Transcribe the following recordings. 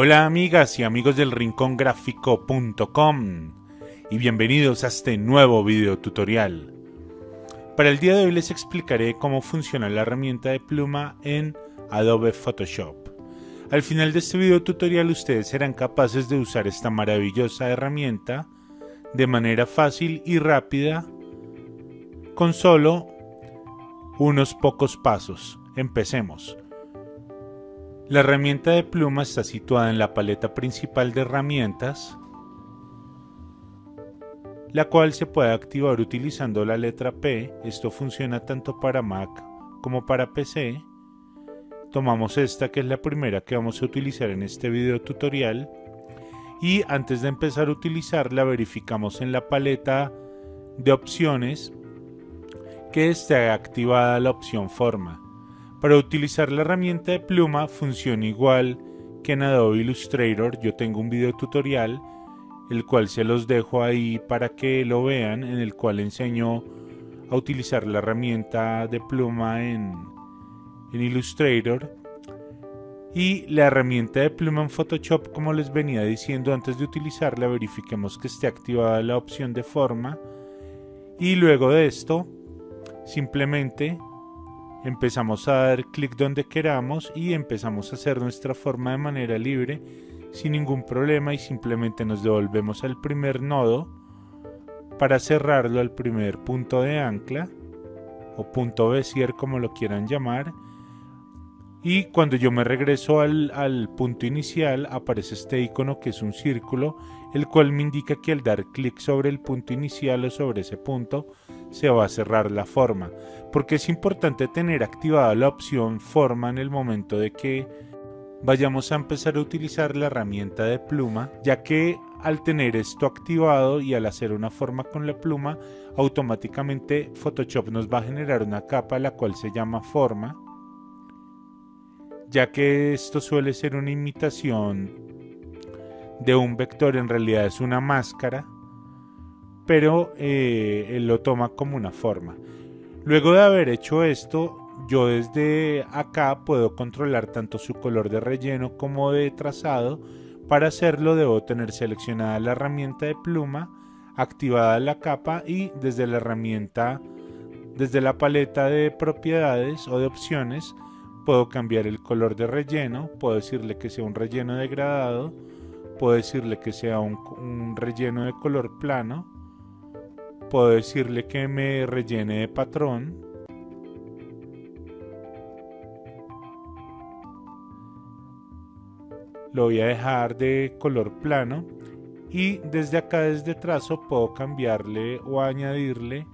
Hola amigas y amigos del rincongráfico.com y bienvenidos a este nuevo video tutorial. Para el día de hoy les explicaré cómo funciona la herramienta de pluma en Adobe Photoshop. Al final de este video tutorial ustedes serán capaces de usar esta maravillosa herramienta de manera fácil y rápida con solo unos pocos pasos. Empecemos. La herramienta de pluma está situada en la paleta principal de herramientas, la cual se puede activar utilizando la letra P. Esto funciona tanto para Mac como para PC. Tomamos esta que es la primera que vamos a utilizar en este video tutorial y antes de empezar a utilizarla verificamos en la paleta de opciones que esté activada la opción forma. Para utilizar la herramienta de pluma funciona igual que en Adobe Illustrator. Yo tengo un video tutorial, el cual se los dejo ahí para que lo vean, en el cual enseño a utilizar la herramienta de pluma en, en Illustrator. Y la herramienta de pluma en Photoshop, como les venía diciendo antes de utilizarla, verifiquemos que esté activada la opción de forma. Y luego de esto, simplemente empezamos a dar clic donde queramos y empezamos a hacer nuestra forma de manera libre sin ningún problema y simplemente nos devolvemos al primer nodo para cerrarlo al primer punto de ancla o punto Bezier como lo quieran llamar y cuando yo me regreso al, punto inicial aparece este icono que es un círculo el cual me indica que al dar clic sobre el punto inicial o sobre ese punto se va a cerrar la forma. Porque es importante tener activada la opción forma en el momento de que vayamos a empezar a utilizar la herramienta de pluma ya que al tener esto activado y al hacer una forma con la pluma automáticamente Photoshop nos va a generar una capa la cual se llama forma ya que esto suele ser una imitación de un vector, en realidad es una máscara, pero eh, él lo toma como una forma. Luego de haber hecho esto, yo desde acá puedo controlar tanto su color de relleno como de trazado. Para hacerlo debo tener seleccionada la herramienta de pluma, activada la capa y desde la herramienta, desde la paleta de propiedades o de opciones, puedo cambiar el color de relleno, puedo decirle que sea un relleno degradado, puedo decirle que sea un, relleno de color plano, puedo decirle que me rellene de patrón, lo voy a dejar de color plano y desde acá desde trazo puedo cambiarle o añadirle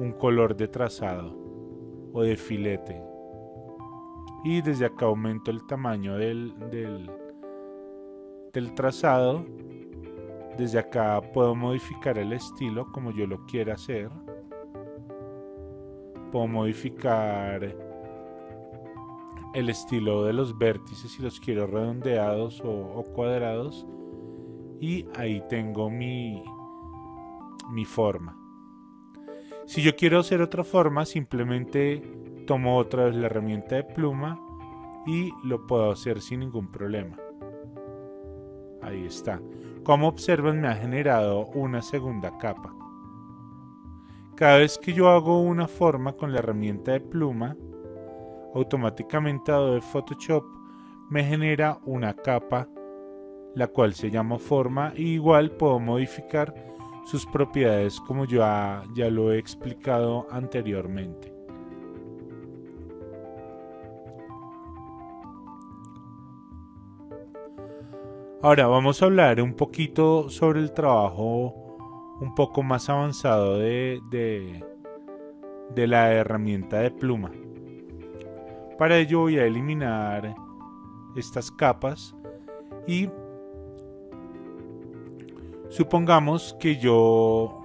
un color de trazado o de filete y desde acá aumento el tamaño del, del, trazado. Desde acá puedo modificar el estilo como yo lo quiera hacer. Puedo modificar el estilo de los vértices si los quiero redondeados o, o cuadrados. Y ahí tengo mi, mi forma. Si yo quiero hacer otra forma simplemente tomo otra vez la herramienta de pluma y lo puedo hacer sin ningún problema. Ahí está. Como observan me ha generado una segunda capa. Cada vez que yo hago una forma con la herramienta de pluma, automáticamente Adobe Photoshop me genera una capa la cual se llama forma y igual puedo modificar sus propiedades como ya, ya lo he explicado anteriormente. Ahora vamos a hablar un poquito sobre el trabajo un poco más avanzado de, de, de, la herramienta de pluma. Para ello voy a eliminar estas capas y supongamos que yo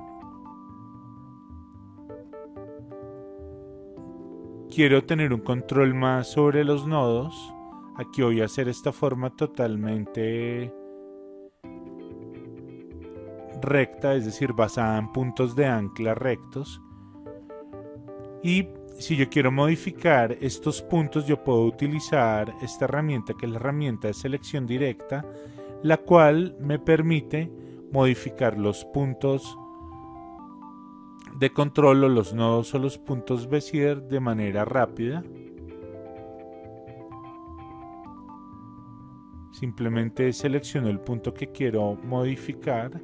quiero tener un control más sobre los nodos Aquí voy a hacer esta forma totalmente recta, es decir, basada en puntos de ancla rectos. Y si yo quiero modificar estos puntos, yo puedo utilizar esta herramienta que es la herramienta de selección directa, la cual me permite modificar los puntos de control o los nodos o los puntos Bezier de manera rápida. Simplemente selecciono el punto que quiero modificar.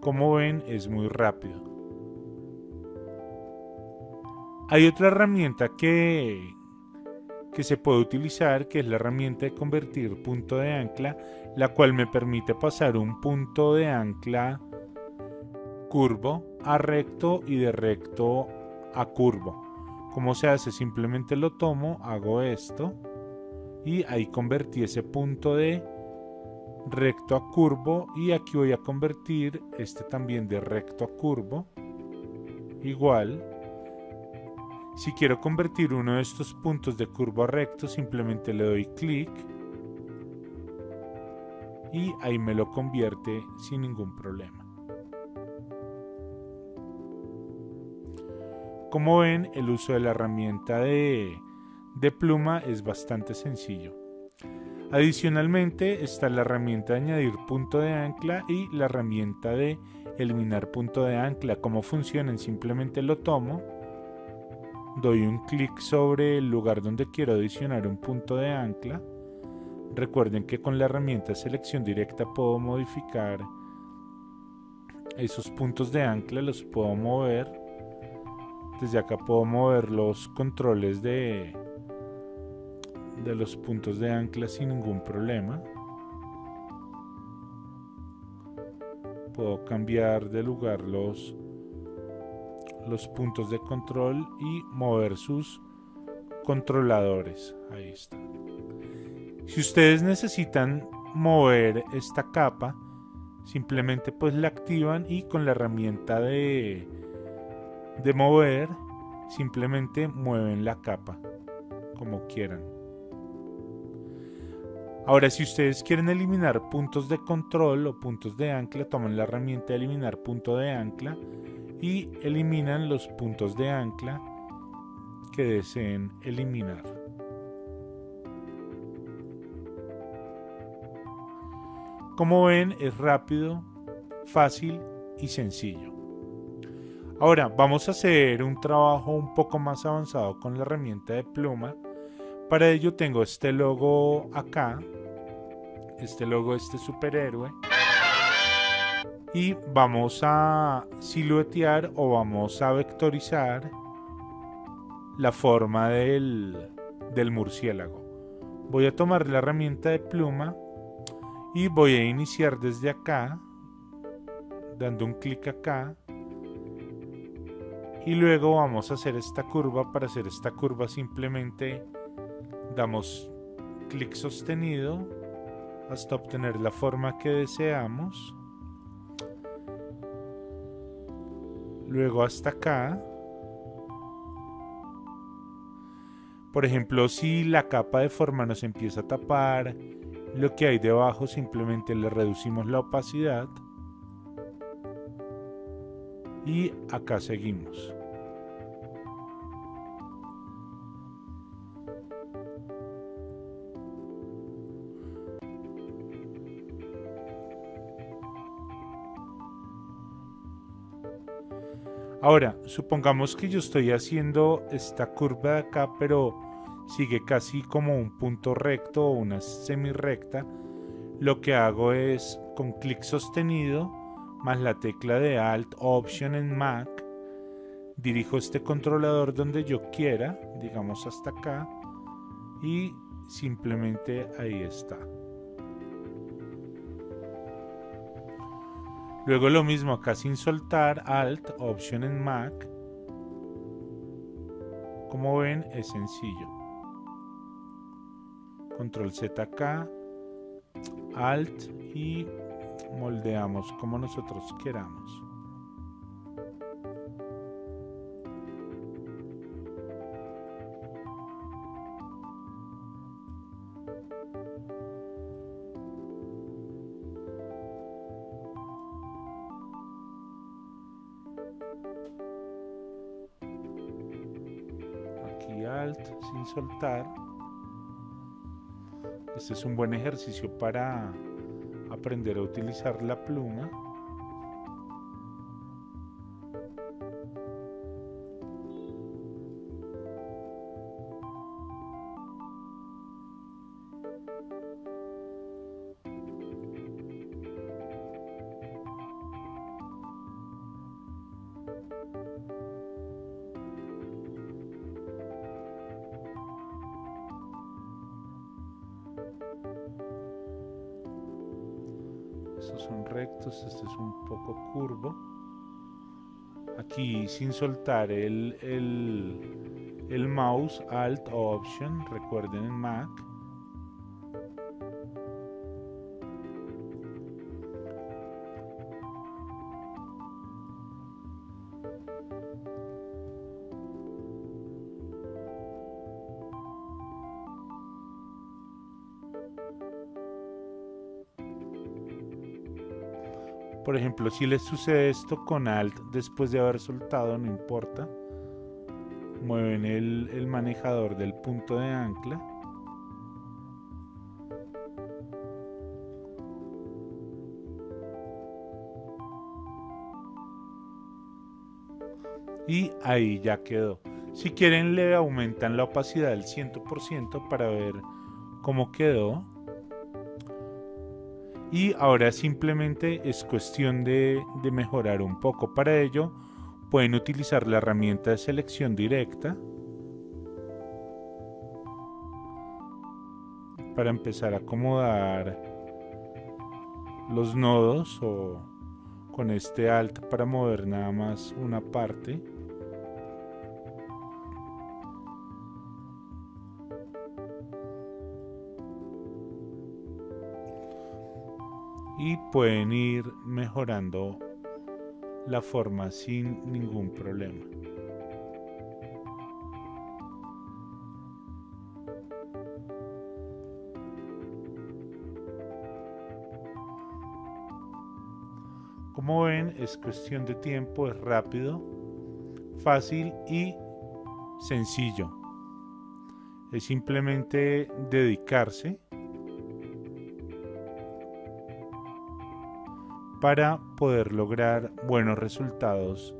Como ven es muy rápido. Hay otra herramienta que, que se puede utilizar que es la herramienta de convertir punto de ancla la cual me permite pasar un punto de ancla curvo a recto y de recto a curvo. ¿Cómo se hace? Simplemente lo tomo, hago esto y ahí convertí ese punto de recto a curvo y aquí voy a convertir este también de recto a curvo igual si quiero convertir uno de estos puntos de curvo a recto simplemente le doy clic y ahí me lo convierte sin ningún problema. Como ven, el uso de la herramienta de, de pluma es bastante sencillo. Adicionalmente está la herramienta de añadir punto de ancla y la herramienta de eliminar punto de ancla. ¿Cómo funcionan? Simplemente lo tomo, doy un clic sobre el lugar donde quiero adicionar un punto de ancla Recuerden que con la herramienta selección directa puedo modificar esos puntos de ancla, los puedo mover. Desde acá puedo mover los controles de, de los puntos de ancla sin ningún problema. Puedo cambiar de lugar los, los puntos de control y mover sus controladores. Ahí está. Si ustedes necesitan mover esta capa, simplemente pues la activan y con la herramienta de, de mover, simplemente mueven la capa como quieran. Ahora, si ustedes quieren eliminar puntos de control o puntos de ancla, toman la herramienta de eliminar punto de ancla y eliminan los puntos de ancla que deseen eliminar. Como ven, es rápido, fácil y sencillo. Ahora vamos a hacer un trabajo un poco más avanzado con la herramienta de pluma. Para ello tengo este logo acá, este logo de este superhéroe. Y vamos a siluetear o vamos a vectorizar la forma del, del murciélago. Voy a tomar la herramienta de pluma y voy a iniciar desde acá dando un clic acá y luego vamos a hacer esta curva. Para hacer esta curva simplemente damos clic sostenido hasta obtener la forma que deseamos. Luego hasta acá. Por ejemplo si la capa de forma nos empieza a tapar lo que hay debajo simplemente le reducimos la opacidad. Y acá seguimos. Ahora, supongamos que yo estoy haciendo esta curva de acá, pero sigue casi como un punto recto o una semi-recta, lo que hago es con clic sostenido más la tecla de Alt Option en Mac, dirijo este controlador donde yo quiera, digamos hasta acá, y simplemente ahí está. Luego lo mismo acá sin soltar, Alt, Option en Mac. Como ven es sencillo control Z acá, alt y moldeamos como nosotros queramos. Aquí alt sin soltar. Este es un buen ejercicio para aprender a utilizar la pluma. Rectos, este es un poco curvo. Aquí sin soltar el, el, el mouse, Alt Option, recuerden en Mac. Por ejemplo, si les sucede esto con Alt después de haber soltado, no importa. Mueven el, el manejador del punto de ancla. Y ahí ya quedó. Si quieren le aumentan la opacidad al 100% para ver cómo quedó y ahora simplemente es cuestión de, mejorar un poco. Para ello pueden utilizar la herramienta de selección directa para empezar a acomodar los nodos o con este alt para mover nada más una parte. Y pueden ir mejorando la forma sin ningún problema. Como ven, es cuestión de tiempo, es rápido, fácil y sencillo. Es simplemente dedicarse para poder lograr buenos resultados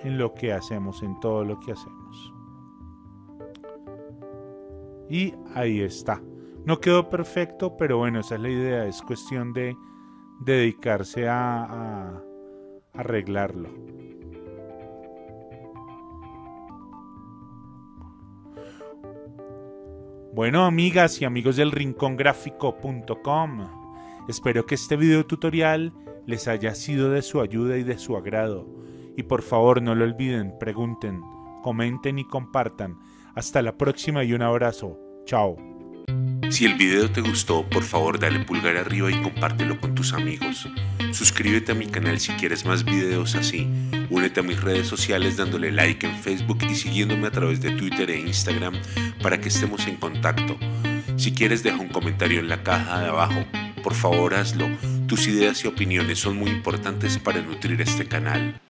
en lo que hacemos, en todo lo que hacemos. Y ahí está. No quedó perfecto, pero bueno, esa es la idea. Es cuestión de dedicarse a, arreglarlo. Bueno, amigas y amigos del rincongráfico.com. Espero que este video tutorial les haya sido de su ayuda y de su agrado. Y por favor no lo olviden, pregunten, comenten y compartan. Hasta la próxima y un abrazo. Chao. Si el video te gustó, por favor dale pulgar arriba y compártelo con tus amigos. Suscríbete a mi canal si quieres más videos así. Únete a mis redes sociales dándole like en Facebook y siguiéndome a través de Twitter e Instagram para que estemos en contacto. Si quieres deja un comentario en la caja de abajo por favor hazlo. Tus ideas y opiniones son muy importantes para nutrir este canal.